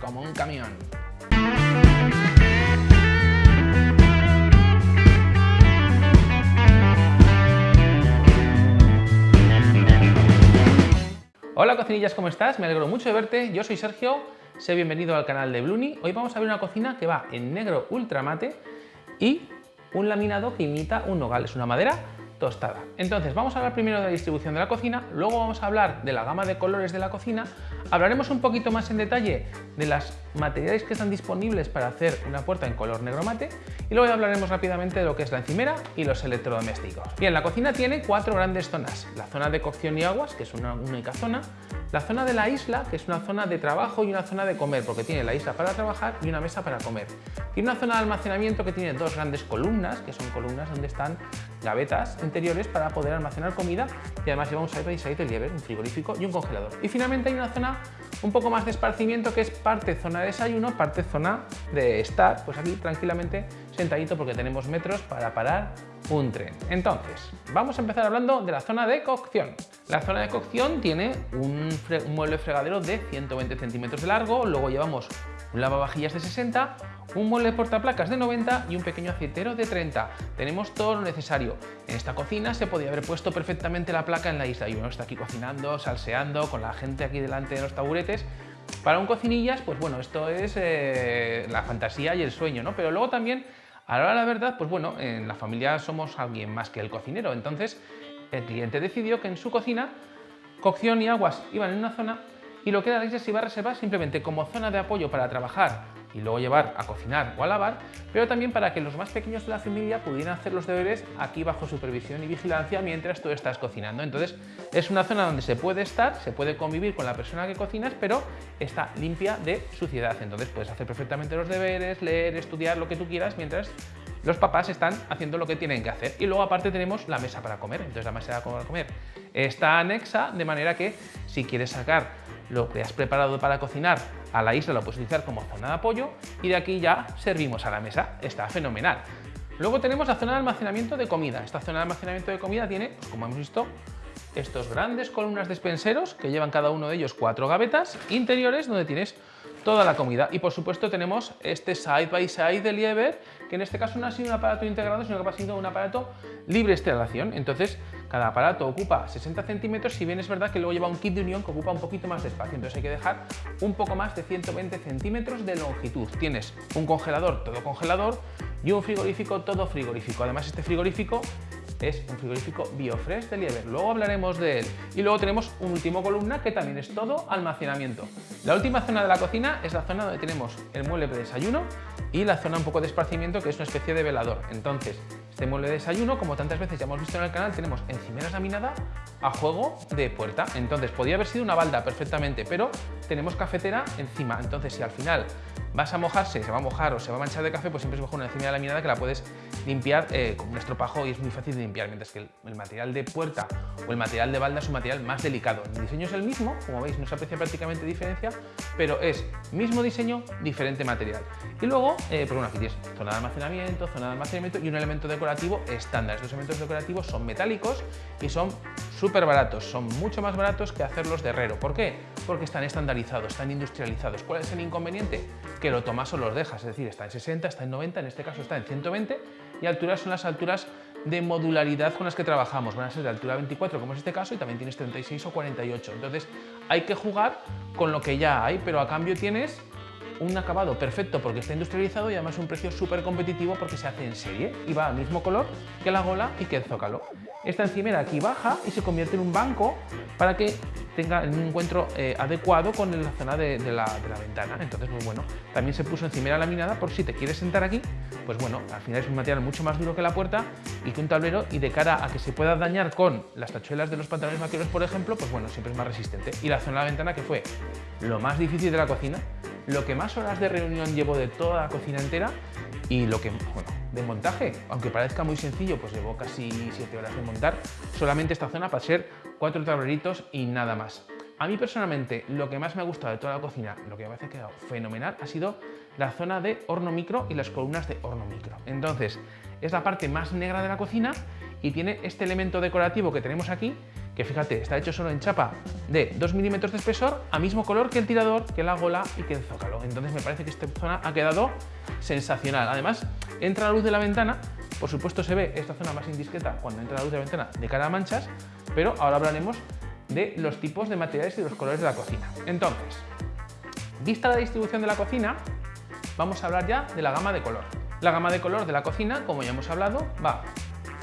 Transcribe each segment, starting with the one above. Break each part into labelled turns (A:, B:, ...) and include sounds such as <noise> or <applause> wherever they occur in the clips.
A: como un camión. Hola cocinillas, ¿cómo estás? Me alegro mucho de verte, yo soy Sergio, sé bienvenido al canal de Bluni. Hoy vamos a ver una cocina que va en negro ultramate y un laminado que imita un nogal, es una madera tostada. Entonces, vamos a hablar primero de la distribución de la cocina, luego vamos a hablar de la gama de colores de la cocina, hablaremos un poquito más en detalle de los materiales que están disponibles para hacer una puerta en color negro mate y luego hablaremos rápidamente de lo que es la encimera y los electrodomésticos. Bien, la cocina tiene cuatro grandes zonas. La zona de cocción y aguas, que es una única zona, la zona de la isla, que es una zona de trabajo y una zona de comer, porque tiene la isla para trabajar y una mesa para comer. Tiene una zona de almacenamiento que tiene dos grandes columnas, que son columnas donde están gavetas interiores para poder almacenar comida y además lleva un side by side de un frigorífico y un congelador. Y finalmente hay una zona un poco más de esparcimiento que es parte zona de desayuno, parte zona de estar, pues aquí tranquilamente sentadito porque tenemos metros para parar un tren. Entonces, vamos a empezar hablando de la zona de cocción. La zona de cocción tiene un, mueble fregadero de 120 centímetros de largo, luego llevamos un lavavajillas de 60, un mueble portaplacas de 90 y un pequeño aceitero de 30. Tenemos todo lo necesario. En esta cocina se podía haber puesto perfectamente la placa en la isla y uno está aquí cocinando, salseando, con la gente aquí delante de los taburetes. Para un cocinillas, pues bueno, esto es eh, la fantasía y el sueño, ¿no? Pero luego también Ahora la verdad, pues bueno, en la familia somos alguien más que el cocinero, entonces el cliente decidió que en su cocina cocción y aguas iban en una zona y lo que la isla se iba a reservar simplemente como zona de apoyo para trabajar y luego llevar a cocinar o a lavar, pero también para que los más pequeños de la familia pudieran hacer los deberes aquí bajo supervisión y vigilancia mientras tú estás cocinando. Entonces es una zona donde se puede estar, se puede convivir con la persona que cocinas, pero está limpia de suciedad. Entonces puedes hacer perfectamente los deberes, leer, estudiar lo que tú quieras mientras los papás están haciendo lo que tienen que hacer. Y luego aparte tenemos la mesa para comer, entonces la mesa para comer está anexa de manera que si quieres sacar lo que has preparado para cocinar a la isla lo puedes utilizar como zona de apoyo y de aquí ya servimos a la mesa. Está fenomenal. Luego tenemos la zona de almacenamiento de comida. Esta zona de almacenamiento de comida tiene, como hemos visto, estos grandes columnas despenseros que llevan cada uno de ellos cuatro gavetas interiores donde tienes toda la comida. Y por supuesto tenemos este side by side de Lieber, que en este caso no ha sido un aparato integrado, sino que ha sido un aparato libre instalación. Entonces, cada aparato ocupa 60 centímetros, si bien es verdad que luego lleva un kit de unión que ocupa un poquito más de espacio. Entonces hay que dejar un poco más de 120 centímetros de longitud. Tienes un congelador, todo congelador, y un frigorífico, todo frigorífico. Además, este frigorífico es un frigorífico Biofresh de Lieber, luego hablaremos de él. Y luego tenemos un último columna que también es todo almacenamiento. La última zona de la cocina es la zona donde tenemos el mueble de desayuno y la zona un poco de esparcimiento que es una especie de velador. Entonces, este mueble de desayuno, como tantas veces ya hemos visto en el canal, tenemos encimeras laminada a juego de puerta. Entonces, podría haber sido una balda perfectamente, pero tenemos cafetera encima. Entonces, si al final vas a mojarse, se va a mojar o se va a manchar de café, pues siempre es mejor una encimera laminada que la puedes limpiar eh, con un estropajo y es muy fácil de limpiar, mientras que el, material de puerta o el material de balda es un material más delicado. El diseño es el mismo, como veis no se aprecia prácticamente diferencia, pero es mismo diseño, diferente material. Y luego, eh, pues bueno, aquí tienes zona de almacenamiento, zona de almacenamiento y un elemento decorativo estándar. Estos elementos decorativos son metálicos y son súper baratos, son mucho más baratos que hacerlos de herrero. ¿Por qué? Porque están estandarizados, están industrializados. ¿Cuál es el inconveniente? Que lo tomas o los dejas, es decir, está en 60, está en 90, en este caso está en 120 y alturas son las alturas de modularidad con las que trabajamos. Van a ser de altura 24, como es este caso, y también tienes 36 o 48. Entonces, hay que jugar con lo que ya hay, pero a cambio tienes un acabado perfecto porque está industrializado y además un precio súper competitivo porque se hace en serie y va al mismo color que la gola y que el zócalo. Esta encimera aquí baja y se convierte en un banco para que tenga un encuentro eh, adecuado con la zona de, la, ventana. Entonces, muy bueno, también se puso encimera laminada por si te quieres sentar aquí, pues bueno, al final es un material mucho más duro que la puerta y que un tablero y de cara a que se pueda dañar con las tachuelas de los pantalones vaqueros, por ejemplo, pues bueno, siempre es más resistente. Y la zona de la ventana que fue lo más difícil de la cocina, lo que más horas de reunión llevo de toda la cocina entera y lo que, bueno, de montaje, aunque parezca muy sencillo, pues llevo casi 7 horas de montar solamente esta zona para ser cuatro tableritos y nada más. A mí personalmente lo que más me ha gustado de toda la cocina, lo que me ha quedado fenomenal, ha sido la zona de horno micro y las columnas de horno micro. Entonces, es la parte más negra de la cocina y tiene este elemento decorativo que tenemos aquí, que fíjate, está hecho solo en chapa de 2 milímetros de espesor, a mismo color que el tirador, que la gola y que el zócalo. Entonces me parece que esta zona ha quedado sensacional. Además, entra la luz de la ventana, por supuesto se ve esta zona más indiscreta cuando entra la luz de la ventana de cara a manchas, pero ahora hablaremos de los tipos de materiales y los colores de la cocina. Entonces, vista la distribución de la cocina, vamos a hablar ya de la gama de color. La gama de color de la cocina, como ya hemos hablado, va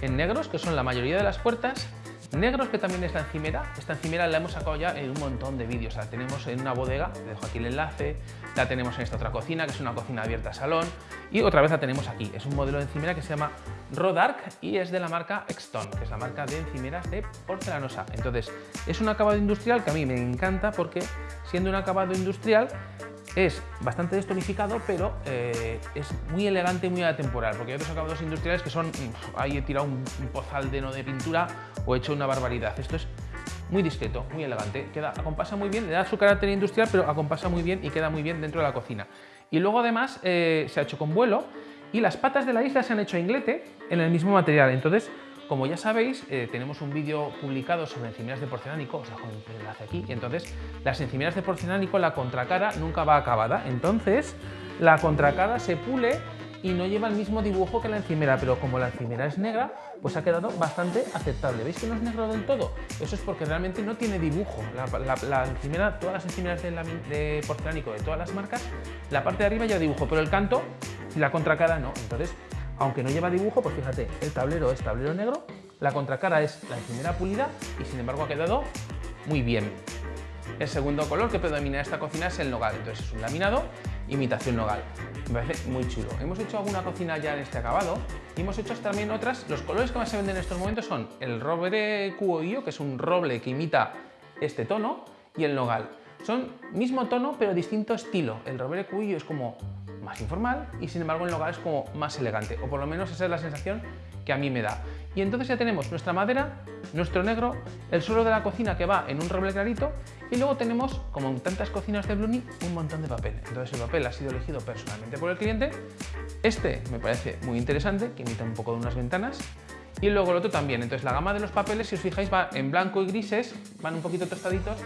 A: en negros, que son la mayoría de las puertas, Negros, que también es la encimera. Esta encimera la hemos sacado ya en un montón de vídeos. La tenemos en una bodega, te dejo aquí el enlace. La tenemos en esta otra cocina, que es una cocina abierta a salón. Y otra vez la tenemos aquí. Es un modelo de encimera que se llama Rodark y es de la marca Exton, que es la marca de encimeras de porcelanosa. Entonces, es un acabado industrial que a mí me encanta porque siendo un acabado industrial es bastante destonificado, pero eh, es muy elegante y muy atemporal, porque hay otros acabados industriales que son, ahí he tirado un, pozal de no de pintura o he hecho una barbaridad. Esto es muy discreto, muy elegante, queda, acompasa muy bien, le da su carácter industrial, pero acompasa muy bien y queda muy bien dentro de la cocina. Y luego además eh, se ha hecho con vuelo y las patas de la isla se han hecho a inglete en el mismo material, entonces como ya sabéis, eh, tenemos un vídeo publicado sobre encimeras de porcelánico, os dejo el enlace aquí, y entonces las encimeras de porcelánico, la contracara nunca va acabada, entonces la contracara se pule y no lleva el mismo dibujo que la encimera, pero como la encimera es negra, pues ha quedado bastante aceptable. ¿Veis que no es negro del todo? Eso es porque realmente no tiene dibujo. La, encimera, todas las encimeras de, de, porcelánico de todas las marcas, la parte de arriba ya dibujo, pero el canto y la contracara no. Entonces aunque no lleva dibujo, pues fíjate, el tablero es tablero negro, la contracara es la encimera pulida y sin embargo ha quedado muy bien. El segundo color que predomina en esta cocina es el nogal, entonces es un laminado imitación nogal. Me parece muy chulo. Hemos hecho alguna cocina ya en este acabado y hemos hecho también otras. Los colores que más se venden en estos momentos son el roble cuoillo, que es un roble que imita este tono, y el nogal. Son mismo tono pero distinto estilo. El roble cuoillo es como más informal y sin embargo el nogal es como más elegante, o por lo menos esa es la sensación que a mí me da. Y entonces ya tenemos nuestra madera, nuestro negro, el suelo de la cocina que va en un roble clarito y luego tenemos, como en tantas cocinas de Bluni, un montón de papel. Entonces el papel ha sido elegido personalmente por el cliente. Este me parece muy interesante, que imita un poco de unas ventanas. Y luego el otro también. Entonces la gama de los papeles, si os fijáis, va en blanco y grises, van un poquito tostaditos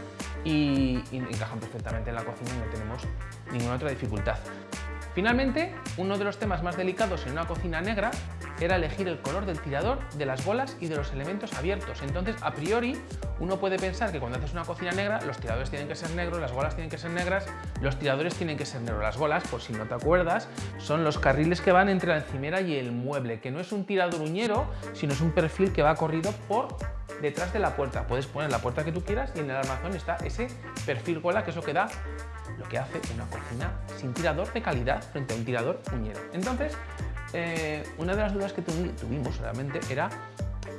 A: y, y encajan perfectamente en la cocina y no tenemos ninguna otra dificultad. Finalmente, uno de los temas más delicados en una cocina negra era elegir el color del tirador, de las bolas y de los elementos abiertos. Entonces, a priori, uno puede pensar que cuando haces una cocina negra, los tiradores tienen que ser negros, las bolas tienen que ser negras, los tiradores tienen que ser negros. Las bolas, por si no te acuerdas, son los carriles que van entre la encimera y el mueble, que no es un tirador uñero, sino es un perfil que va corrido por detrás de la puerta. Puedes poner la puerta que tú quieras y en el armazón está ese perfil gola, que eso que da lo que hace una cocina sin tirador de calidad frente a un tirador uñero. Entonces, eh, una de las dudas que tuvimos realmente era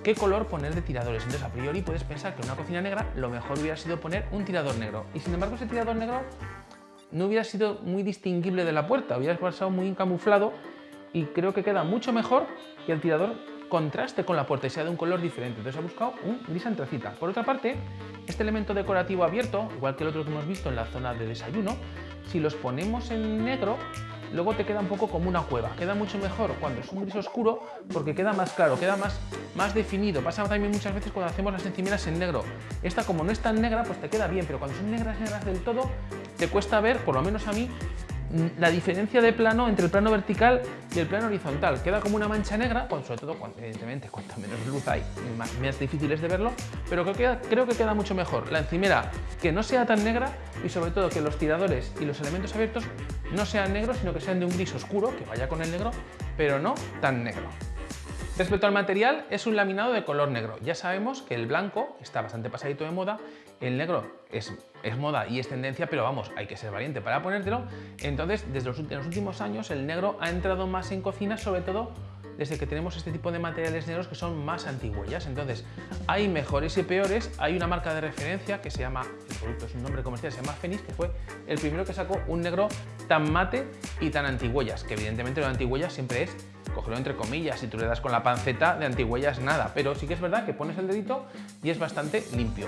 A: qué color poner de tiradores. Entonces, a priori puedes pensar que en una cocina negra lo mejor hubiera sido poner un tirador negro. Y sin embargo, ese tirador negro no hubiera sido muy distinguible de la puerta, hubiera pasado muy encamuflado y creo que queda mucho mejor que el tirador contraste con la puerta y sea de un color diferente. Entonces he buscado un gris antracita. Por otra parte, este elemento decorativo abierto, igual que el otro que hemos visto en la zona de desayuno, si los ponemos en negro, luego te queda un poco como una cueva. Queda mucho mejor cuando es un gris oscuro porque queda más claro, queda más, más definido. Pasa también muchas veces cuando hacemos las encimeras en negro. Esta como no es tan negra, pues te queda bien, pero cuando son negras, negras del todo, te cuesta ver, por lo menos a mí, la diferencia de plano entre el plano vertical y el plano horizontal. Queda como una mancha negra, sobre todo, cuando, evidentemente, cuanto menos luz hay, más, más difícil es de verlo, pero creo que, creo que queda mucho mejor. La encimera que no sea tan negra y sobre todo que los tiradores y los elementos abiertos no sean negros, sino que sean de un gris oscuro, que vaya con el negro, pero no tan negro. Respecto al material, es un laminado de color negro. Ya sabemos que el blanco está bastante pasadito de moda, el negro es, moda y es tendencia, pero vamos, hay que ser valiente para ponértelo. Entonces, desde los, los últimos años, el negro ha entrado más en cocina, sobre todo desde que tenemos este tipo de materiales negros que son más antigüellas. Entonces, hay mejores y peores. Hay una marca de referencia que se llama, el producto es un nombre comercial, se llama Fenix, que fue el primero que sacó un negro tan mate y tan antigüellas, que evidentemente lo de antigüellas siempre es cogerlo entre comillas, si tú le das con la panceta de antigüellas nada, pero sí que es verdad que pones el dedito y es bastante limpio.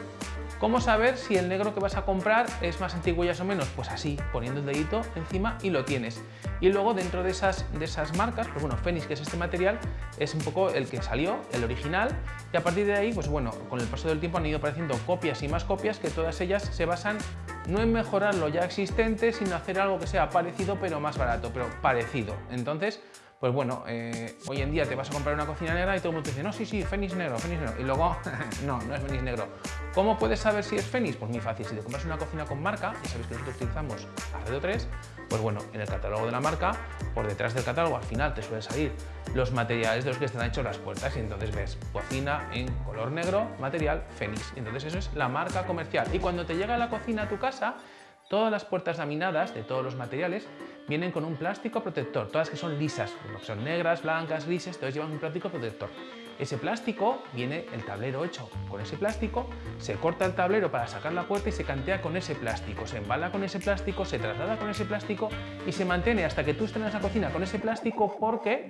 A: ¿Cómo saber si el negro que vas a comprar es más antiguo o menos? Pues así, poniendo el dedito encima y lo tienes. Y luego dentro de esas, de esas marcas, pues bueno, Fenix, que es este material, es un poco el que salió, el original, y a partir de ahí, pues bueno, con el paso del tiempo han ido apareciendo copias y más copias que todas ellas se basan no en mejorar lo ya existente, sino hacer algo que sea parecido pero más barato, pero parecido. Entonces, pues bueno, eh, hoy en día te vas a comprar una cocina negra y todo el mundo te dice, no, sí, sí, Fénix negro, Fénix negro. Y luego, <laughs> no, no es Fénix negro. ¿Cómo puedes saber si es Fénix? Pues muy fácil, si te compras una cocina con marca, y sabéis que nosotros utilizamos Arredo 3, pues bueno, en el catálogo de la marca, por detrás del catálogo, al final te suelen salir los materiales de los que están hechos las puertas y entonces ves cocina en color negro, material Fénix. Entonces eso es la marca comercial. Y cuando te llega la cocina a tu casa, todas las puertas laminadas de todos los materiales vienen con un plástico protector, todas que son lisas, son negras, blancas, grises, todas llevan un plástico protector. Ese plástico viene el tablero hecho con ese plástico, se corta el tablero para sacar la puerta y se cantea con ese plástico, se embala con ese plástico, se traslada con ese plástico y se mantiene hasta que tú estés en la cocina con ese plástico porque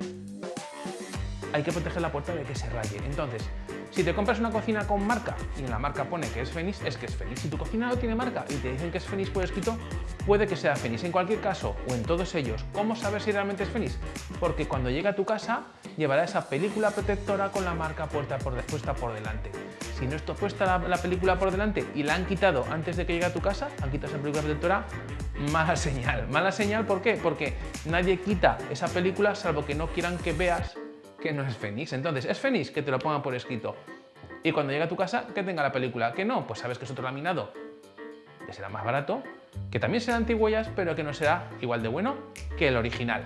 A: hay que proteger la puerta de que se raye. Entonces, si te compras una cocina con marca y en la marca pone que es Fénix, es que es Fénix. Si tu cocina no tiene marca y te dicen que es Fénix por escrito, puede que sea Fénix. En cualquier caso, o en todos ellos, ¿cómo saber si realmente es Fénix? Porque cuando llega a tu casa, llevará esa película protectora con la marca puerta por, puesta por delante. Si no está puesta la, la, película por delante y la han quitado antes de que llegue a tu casa, han quitado esa película protectora, mala señal. Mala señal, ¿por qué? Porque nadie quita esa película salvo que no quieran que veas que no es Fénix. Entonces, ¿es Fénix? Que te lo pongan por escrito. Y cuando llegue a tu casa, que tenga la película. Que no, pues sabes que es otro laminado, que será más barato, que también será antigüellas, pero que no será igual de bueno que el original.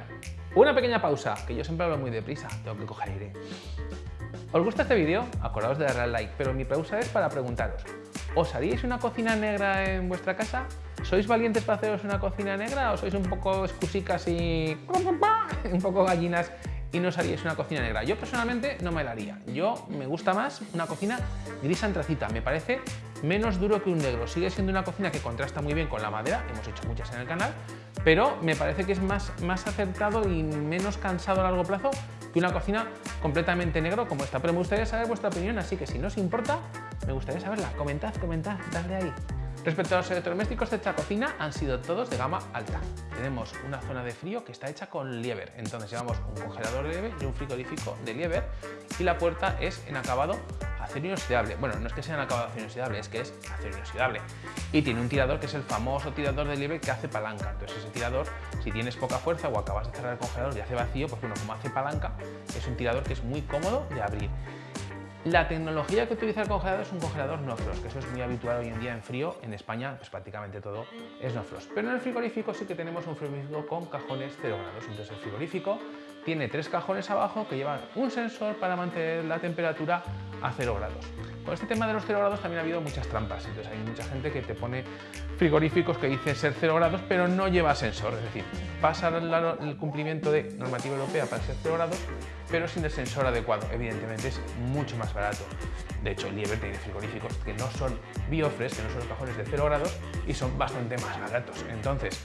A: Una pequeña pausa, que yo siempre hablo muy deprisa, tengo que coger aire. ¿Os gusta este vídeo? Acordaos de darle al like, pero mi pausa es para preguntaros, ¿os haríais una cocina negra en vuestra casa? ¿Sois valientes para haceros una cocina negra o sois un poco excusicas y <laughs> un poco gallinas y no os haríais una cocina negra. Yo personalmente no me la haría. Yo me gusta más una cocina gris antracita. Me parece menos duro que un negro. Sigue siendo una cocina que contrasta muy bien con la madera. Hemos hecho muchas en el canal. Pero me parece que es más, más acertado y menos cansado a largo plazo que una cocina completamente negro como esta. Pero me gustaría saber vuestra opinión, así que si no os importa, me gustaría saberla. Comentad, comentad, dadle ahí. Respecto a los electrodomésticos de esta cocina, han sido todos de gama alta. Tenemos una zona de frío que está hecha con lieber, entonces llevamos un congelador de lieber y un frigorífico de lieber y la puerta es en acabado acero inoxidable. Bueno, no es que sea en acabado acero inoxidable, es que es acero inoxidable. Y tiene un tirador que es el famoso tirador de lieber que hace palanca. Entonces ese tirador, si tienes poca fuerza o acabas de cerrar el congelador y hace vacío, pues bueno, como hace palanca, es un tirador que es muy cómodo de abrir. La tecnología que utiliza el congelador es un congelador no frost, que eso es muy habitual hoy en día en frío. En España, pues prácticamente todo es no frost. Pero en el frigorífico sí que tenemos un frigorífico con cajones 0 grados. Entonces el frigorífico tiene tres cajones abajo que llevan un sensor para mantener la temperatura a 0 grados. Con este tema de los 0 grados también ha habido muchas trampas. Entonces hay mucha gente que te pone frigoríficos que dice ser 0 grados, pero no lleva sensor. Es decir, pasa el cumplimiento de normativa europea para ser 0 grados, pero sin el sensor adecuado. Evidentemente es mucho más barato. De hecho, Lieber tiene frigoríficos que no son biofres, que no son cajones de 0 grados y son bastante más baratos. Entonces,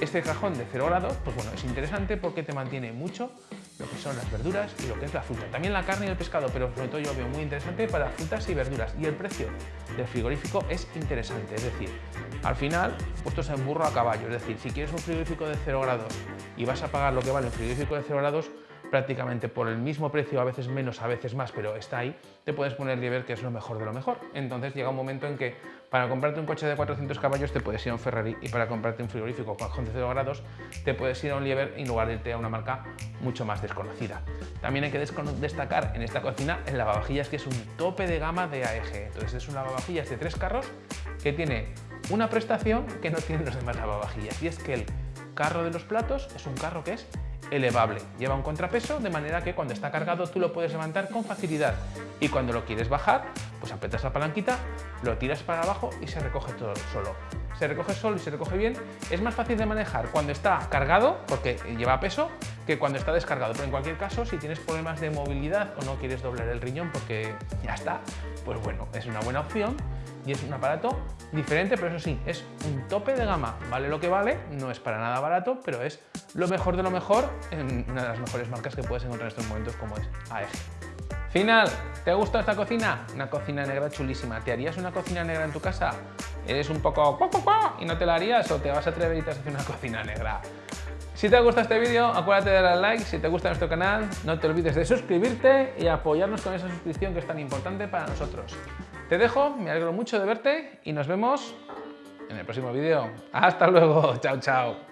A: este cajón de 0 grados, pues bueno, es interesante porque te mantiene mucho lo que son las verduras y lo que es la fruta. También la carne y el pescado, pero sobre todo yo veo muy interesante para frutas y verduras. Y el precio del frigorífico es interesante, es decir, al final puestos en burro a caballo. Es decir, si quieres un frigorífico de 0 grados y vas a pagar lo que vale un frigorífico de 0 grados, prácticamente por el mismo precio, a veces menos, a veces más, pero está ahí, te puedes poner Lieber, que es lo mejor de lo mejor. Entonces llega un momento en que para comprarte un coche de 400 caballos te puedes ir a un Ferrari y para comprarte un frigorífico con de 0 grados te puedes ir a un Lieber en lugar de irte a una marca mucho más desconocida. También hay que destacar en esta cocina el lavavajillas que es un tope de gama de AEG. Entonces es un lavavajillas de tres carros que tiene una prestación que no tienen los demás lavavajillas y es que el carro de los platos es un carro que es elevable. Lleva un contrapeso de manera que cuando está cargado tú lo puedes levantar con facilidad y cuando lo quieres bajar, pues apretas la palanquita, lo tiras para abajo y se recoge todo solo. Se recoge solo y se recoge bien. Es más fácil de manejar cuando está cargado, porque lleva peso, que cuando está descargado. Pero en cualquier caso, si tienes problemas de movilidad o no quieres doblar el riñón porque ya está, pues bueno, es una buena opción y es un aparato diferente, pero eso sí, es un tope de gama. Vale lo que vale, no es para nada barato, pero es lo mejor de lo mejor en una de las mejores marcas que puedes encontrar en estos momentos como es AEG. Final, ¿te gusta esta cocina? Una cocina negra chulísima. ¿Te harías una cocina negra en tu casa? ¿Eres un poco y no te la harías o te vas a atrever y te a hacer una <laughs> cocina negra? Si te ha gustado este vídeo, acuérdate de darle like. Si te gusta nuestro canal, no te olvides de suscribirte y apoyarnos con esa suscripción que es tan importante para nosotros. Te dejo, me alegro mucho de verte y nos vemos en el próximo vídeo. ¡Hasta luego! ¡Chao, chao!